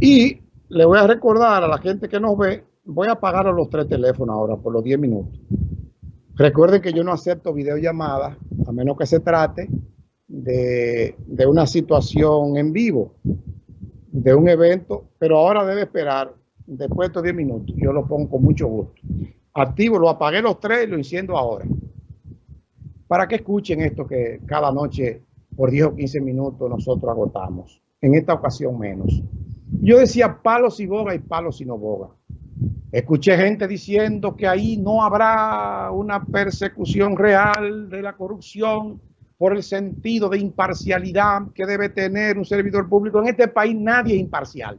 Y le voy a recordar a la gente que nos ve, voy a apagar los tres teléfonos ahora por los 10 minutos. Recuerden que yo no acepto videollamadas, a menos que se trate de, de una situación en vivo, de un evento, pero ahora debe esperar después de estos 10 minutos. Yo lo pongo con mucho gusto. Activo, lo apagué los tres y lo enciendo ahora. Para que escuchen esto que cada noche por 10 o 15 minutos nosotros agotamos. En esta ocasión menos. Yo decía palos y boga y palos y no boga. Escuché gente diciendo que ahí no habrá una persecución real de la corrupción por el sentido de imparcialidad que debe tener un servidor público. En este país nadie es imparcial.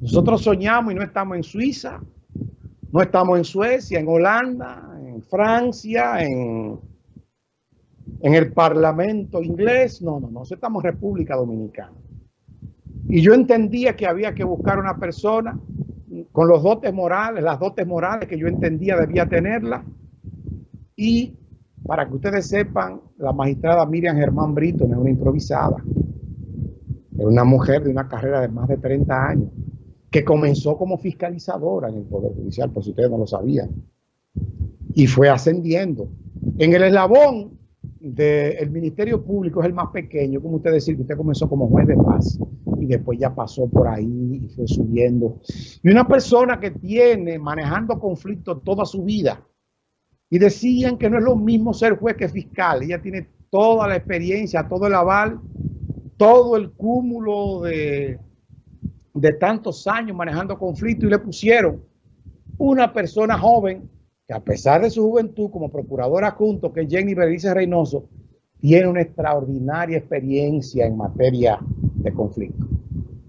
Nosotros soñamos y no estamos en Suiza, no estamos en Suecia, en Holanda, en Francia, en, en el Parlamento inglés. No, no, no, estamos en República Dominicana. Y yo entendía que había que buscar una persona con los dotes morales, las dotes morales que yo entendía debía tenerla. Y para que ustedes sepan, la magistrada Miriam Germán Brito es una improvisada. Es una mujer de una carrera de más de 30 años que comenzó como fiscalizadora en el Poder Judicial, por si ustedes no lo sabían, y fue ascendiendo. En el eslabón del Ministerio Público es el más pequeño, como usted decir que usted comenzó como juez de paz y después ya pasó por ahí y fue subiendo. Y una persona que tiene manejando conflictos toda su vida y decían que no es lo mismo ser juez que fiscal, ella tiene toda la experiencia, todo el aval, todo el cúmulo de de tantos años manejando conflictos y le pusieron una persona joven que a pesar de su juventud como procuradora junto que Jenny Berenice Reynoso tiene una extraordinaria experiencia en materia de conflicto.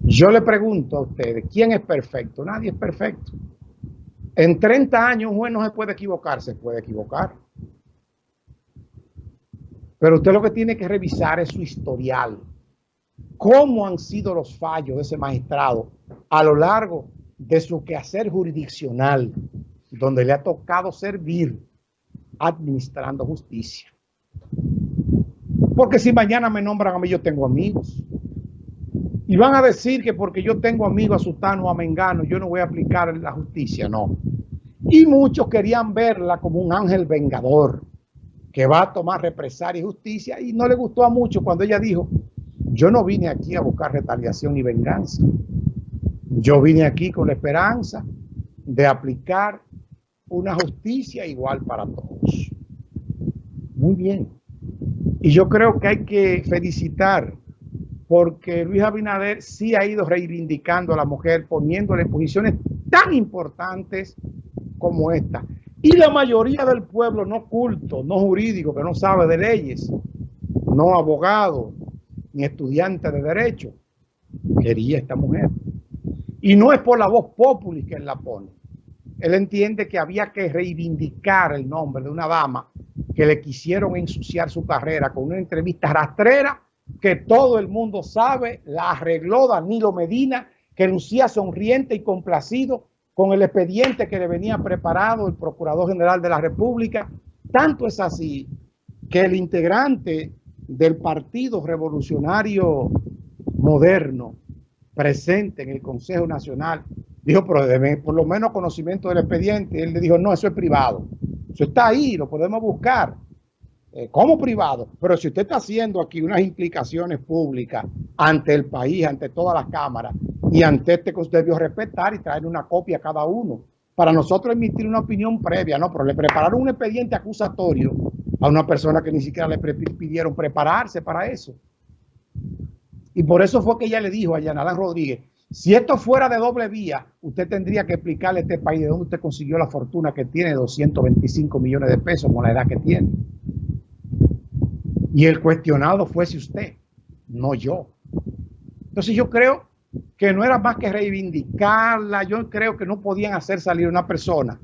Yo le pregunto a ustedes, ¿quién es perfecto? Nadie es perfecto. En 30 años un juez no se puede equivocar, se puede equivocar. Pero usted lo que tiene que revisar es su historial cómo han sido los fallos de ese magistrado a lo largo de su quehacer jurisdiccional, donde le ha tocado servir administrando justicia. Porque si mañana me nombran a mí, yo tengo amigos. Y van a decir que porque yo tengo amigos a Sutano o a Mengano, yo no voy a aplicar la justicia, no. Y muchos querían verla como un ángel vengador que va a tomar represalia y justicia. Y no le gustó a muchos cuando ella dijo, yo no vine aquí a buscar retaliación y venganza. Yo vine aquí con la esperanza de aplicar una justicia igual para todos. Muy bien. Y yo creo que hay que felicitar porque Luis Abinader sí ha ido reivindicando a la mujer, poniéndole en posiciones tan importantes como esta. Y la mayoría del pueblo no culto, no jurídico, que no sabe de leyes, no abogado, ni estudiante de derecho, quería esta mujer. Y no es por la voz popular que él la pone. Él entiende que había que reivindicar el nombre de una dama que le quisieron ensuciar su carrera con una entrevista rastrera que todo el mundo sabe, la arregló Danilo Medina, que lucía sonriente y complacido con el expediente que le venía preparado el Procurador General de la República. Tanto es así que el integrante del Partido Revolucionario Moderno presente en el Consejo Nacional, dijo, pero por lo menos conocimiento del expediente. Él le dijo, no, eso es privado. Eso está ahí, lo podemos buscar eh, como privado. Pero si usted está haciendo aquí unas implicaciones públicas ante el país, ante todas las cámaras, y ante este que usted debió respetar y traer una copia a cada uno, para nosotros emitir una opinión previa, no, pero le prepararon un expediente acusatorio a una persona que ni siquiera le pidieron prepararse para eso. Y por eso fue que ella le dijo a Yanalán Rodríguez, si esto fuera de doble vía, usted tendría que explicarle a este país de dónde usted consiguió la fortuna que tiene 225 millones de pesos con la edad que tiene. Y el cuestionado fuese usted, no yo. Entonces yo creo que no era más que reivindicarla, yo creo que no podían hacer salir una persona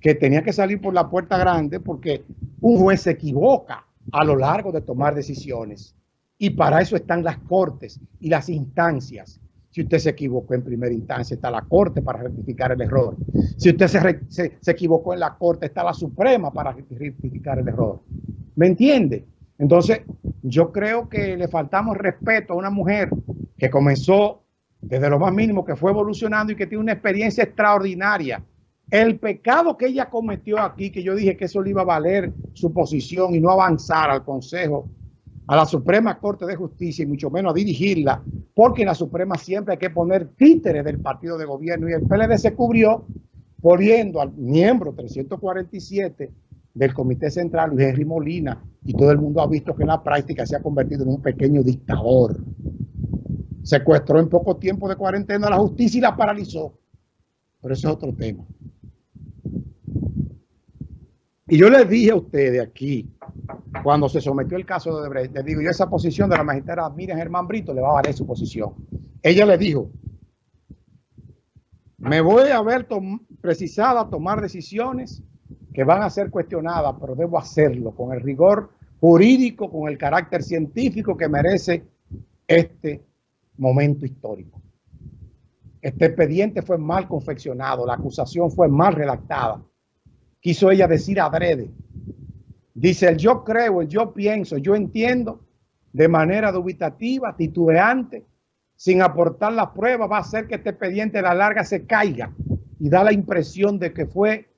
que tenía que salir por la puerta grande porque un juez se equivoca a lo largo de tomar decisiones. Y para eso están las cortes y las instancias. Si usted se equivocó en primera instancia, está la corte para rectificar el error. Si usted se, se, equivocó en la corte, está la suprema para rectificar el error. ¿Me entiende? Entonces, yo creo que le faltamos respeto a una mujer que comenzó desde lo más mínimo, que fue evolucionando y que tiene una experiencia extraordinaria. El pecado que ella cometió aquí, que yo dije que eso le iba a valer su posición y no avanzar al Consejo, a la Suprema Corte de Justicia y mucho menos a dirigirla, porque en la Suprema siempre hay que poner títeres del partido de gobierno y el PLD se cubrió poniendo al miembro 347 del Comité Central, Luis Henry Molina, y todo el mundo ha visto que en la práctica se ha convertido en un pequeño dictador. Secuestró en poco tiempo de cuarentena a la justicia y la paralizó. Pero eso es otro tema. Y yo les dije a ustedes aquí, cuando se sometió el caso de Odebrecht, les digo, yo esa posición de la magistrada Miriam Germán Brito le va a valer su posición. Ella le dijo, me voy a ver precisada a tomar decisiones que van a ser cuestionadas, pero debo hacerlo con el rigor jurídico, con el carácter científico que merece este momento histórico. Este expediente fue mal confeccionado, la acusación fue mal redactada. Quiso ella decir adrede. Dice el yo creo, el yo pienso, yo entiendo, de manera dubitativa, titubeante, sin aportar las pruebas, va a hacer que este expediente a la larga se caiga y da la impresión de que fue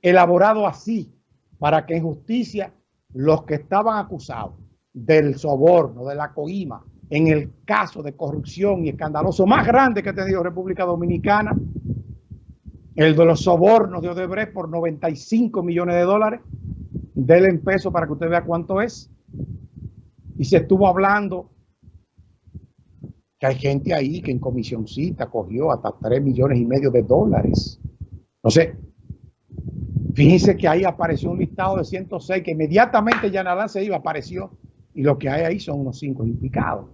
elaborado así para que en justicia los que estaban acusados del soborno, de la coima, en el caso de corrupción y escandaloso más grande que ha tenido República Dominicana, el de los sobornos de Odebrecht por 95 millones de dólares, denle en peso para que usted vea cuánto es. Y se estuvo hablando que hay gente ahí que en comisioncita cogió hasta 3 millones y medio de dólares. No sé, Fíjense que ahí apareció un listado de 106 que inmediatamente Yanalán se iba, apareció. Y lo que hay ahí son unos 5 implicados.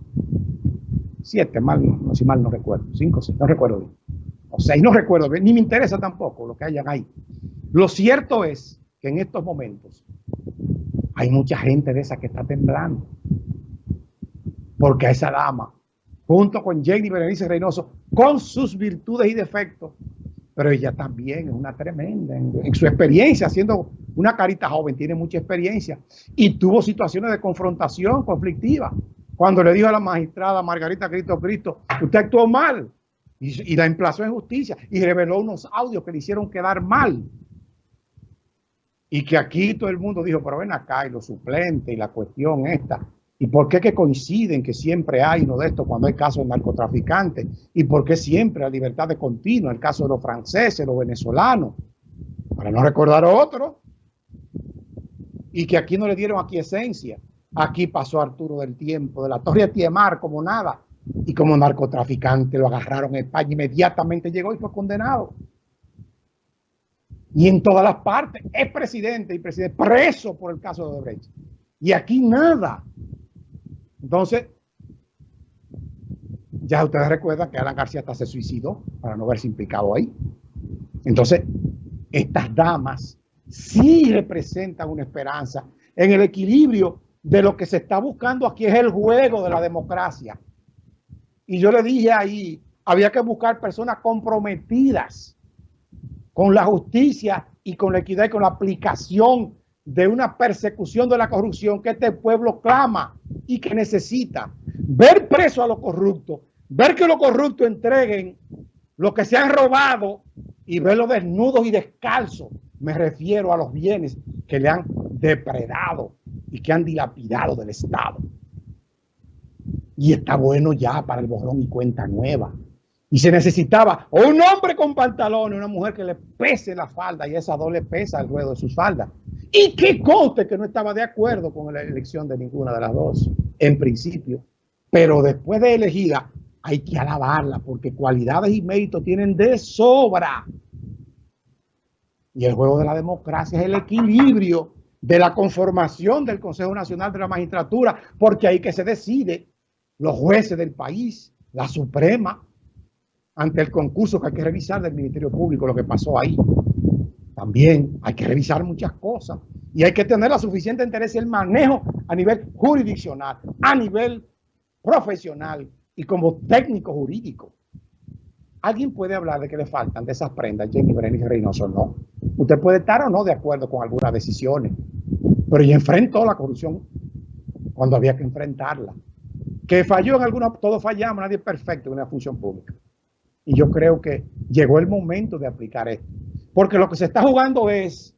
7, mal, no, si mal no recuerdo. 5, no recuerdo bien. O 6, no recuerdo bien. Ni me interesa tampoco lo que hayan ahí. Lo cierto es que en estos momentos hay mucha gente de esa que está temblando. Porque a esa dama, junto con Jenny Berenice Reynoso, con sus virtudes y defectos, pero ella también es una tremenda en, su experiencia, siendo una carita joven, tiene mucha experiencia y tuvo situaciones de confrontación conflictiva. Cuando le dijo a la magistrada Margarita Cristo Cristo, usted actuó mal y, y la emplazó en justicia y reveló unos audios que le hicieron quedar mal. Y que aquí todo el mundo dijo, pero ven acá y los suplentes y la cuestión esta. ¿Y por qué que coinciden que siempre hay uno de estos cuando hay casos de narcotraficantes? ¿Y por qué siempre la libertad de continua? El caso de los franceses, los venezolanos, para no recordar otro. Y que aquí no le dieron aquí esencia. Aquí pasó Arturo del Tiempo, de la Torre de Tiemar, como nada. Y como narcotraficante lo agarraron en España, inmediatamente llegó y fue condenado. Y en todas las partes es presidente y presidente preso por el caso de Odebrecht. Y aquí nada. Entonces, ya ustedes recuerdan que Alan García hasta se suicidó para no verse implicado ahí. Entonces, estas damas sí representan una esperanza en el equilibrio de lo que se está buscando aquí es el juego de la democracia. Y yo le dije ahí, había que buscar personas comprometidas con la justicia y con la equidad y con la aplicación de una persecución de la corrupción que este pueblo clama y que necesita. Ver preso a los corruptos, ver que los corruptos entreguen lo que se han robado y verlos desnudos y descalzos. Me refiero a los bienes que le han depredado y que han dilapidado del Estado. Y está bueno ya para el borrón y cuenta nueva. Y se necesitaba un hombre con pantalones, una mujer que le pese la falda y esa dos le pesa el ruedo de sus faldas. Y que conste que no estaba de acuerdo con la elección de ninguna de las dos, en principio. Pero después de elegida, hay que alabarla porque cualidades y méritos tienen de sobra. Y el juego de la democracia es el equilibrio de la conformación del Consejo Nacional de la Magistratura, porque ahí que se decide los jueces del país, la Suprema, ante el concurso que hay que revisar del Ministerio Público, lo que pasó ahí. También hay que revisar muchas cosas y hay que tener la suficiente interés y el manejo a nivel jurisdiccional, a nivel profesional y como técnico jurídico. ¿Alguien puede hablar de que le faltan de esas prendas, Jenny Berenice Reynoso? No. Usted puede estar o no de acuerdo con algunas decisiones, pero ella enfrentó la corrupción cuando había que enfrentarla. Que falló en alguna, todos fallamos, nadie es perfecto en una función pública. Y yo creo que llegó el momento de aplicar esto. Porque lo que se está jugando es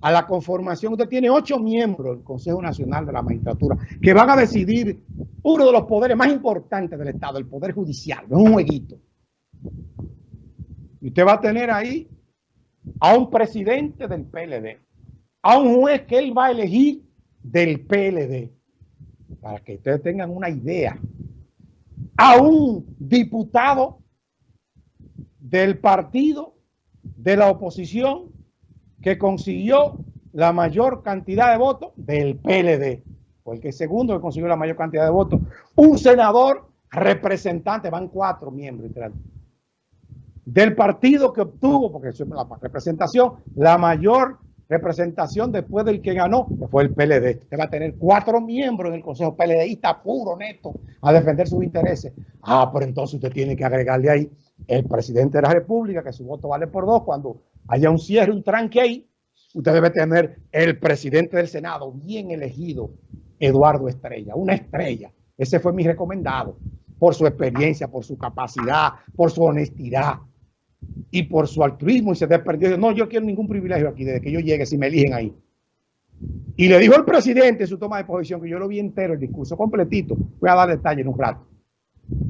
a la conformación. Usted tiene ocho miembros del Consejo Nacional de la Magistratura que van a decidir uno de los poderes más importantes del Estado, el Poder Judicial. Es un jueguito. Y usted va a tener ahí a un presidente del PLD, a un juez que él va a elegir del PLD, para que ustedes tengan una idea, a un diputado del partido de la oposición que consiguió la mayor cantidad de votos del PLD, porque el segundo que consiguió la mayor cantidad de votos, un senador representante, van cuatro miembros del partido que obtuvo, porque es la representación, la mayor representación después del que ganó, que fue el PLD. Usted va a tener cuatro miembros en el Consejo PLDista puro, neto, a defender sus intereses. Ah, pero entonces usted tiene que agregarle ahí el presidente de la República, que su voto vale por dos. Cuando haya un cierre, un tranque ahí, usted debe tener el presidente del Senado, bien elegido, Eduardo Estrella, una estrella. Ese fue mi recomendado, por su experiencia, por su capacidad, por su honestidad y por su altruismo y se desperdió. No, yo quiero ningún privilegio aquí desde que yo llegue, si me eligen ahí. Y le dijo el presidente en su toma de posición, que yo lo vi entero, el discurso completito, voy a dar detalles en un rato.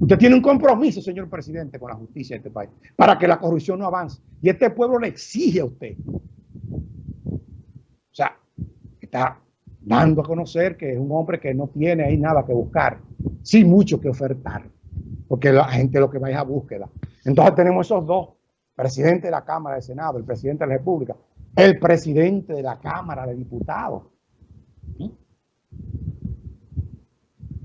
Usted tiene un compromiso, señor presidente, con la justicia de este país, para que la corrupción no avance. Y este pueblo le exige a usted. O sea, está dando a conocer que es un hombre que no tiene ahí nada que buscar, sí mucho que ofertar, porque la gente lo que va es a búsqueda. Entonces tenemos esos dos presidente de la Cámara de Senado, el presidente de la República, el presidente de la Cámara de Diputados.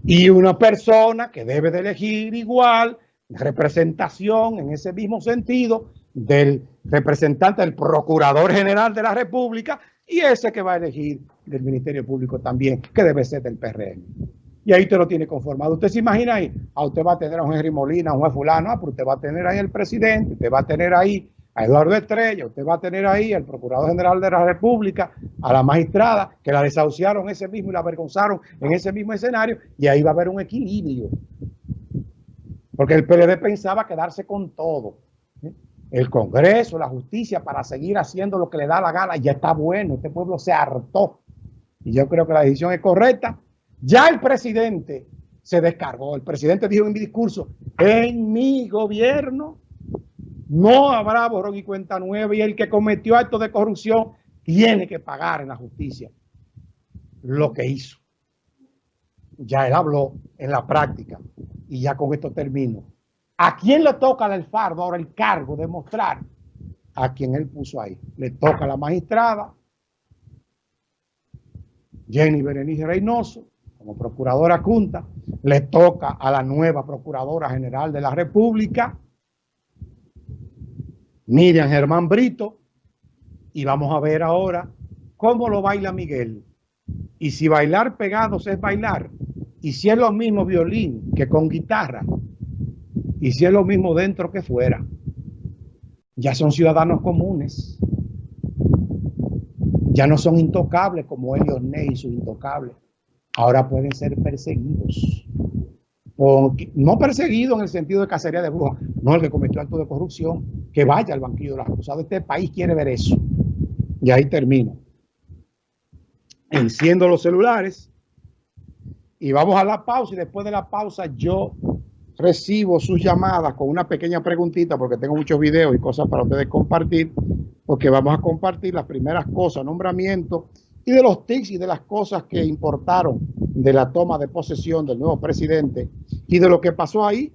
Y una persona que debe de elegir igual representación en ese mismo sentido del representante del Procurador General de la República y ese que va a elegir del Ministerio Público también, que debe ser del PRM. Y ahí usted lo tiene conformado. Usted se imagina ahí, ah, usted va a tener a un Henry Molina, a un fulano, ah, pero usted va a tener ahí al presidente, usted va a tener ahí a Eduardo Estrella, usted va a tener ahí al Procurador General de la República, a la magistrada, que la desahuciaron ese mismo y la avergonzaron en ese mismo escenario, y ahí va a haber un equilibrio. Porque el PLD pensaba quedarse con todo. ¿eh? El Congreso, la justicia, para seguir haciendo lo que le da la gana, ya está bueno, este pueblo se hartó. Y yo creo que la decisión es correcta ya el presidente se descargó. El presidente dijo en mi discurso, en mi gobierno no habrá borrón y cuenta nueva y el que cometió actos de corrupción tiene que pagar en la justicia lo que hizo. Ya él habló en la práctica y ya con esto termino. ¿A quién le toca el fardo ahora el cargo de mostrar? A quien él puso ahí. Le toca a la magistrada Jenny Berenice Reynoso, como procuradora junta, le toca a la nueva procuradora general de la República, Miriam Germán Brito, y vamos a ver ahora cómo lo baila Miguel. Y si bailar pegados es bailar, y si es lo mismo violín que con guitarra, y si es lo mismo dentro que fuera, ya son ciudadanos comunes. Ya no son intocables como Elios Ney y sus intocables ahora pueden ser perseguidos. no perseguidos en el sentido de cacería de brujas, no el que cometió acto de corrupción, que vaya al banquillo de los acusados. Este país quiere ver eso. Y ahí termino. Enciendo los celulares y vamos a la pausa y después de la pausa yo recibo sus llamadas con una pequeña preguntita porque tengo muchos videos y cosas para ustedes compartir porque vamos a compartir las primeras cosas, nombramiento y de los tics y de las cosas que importaron de la toma de posesión del nuevo presidente y de lo que pasó ahí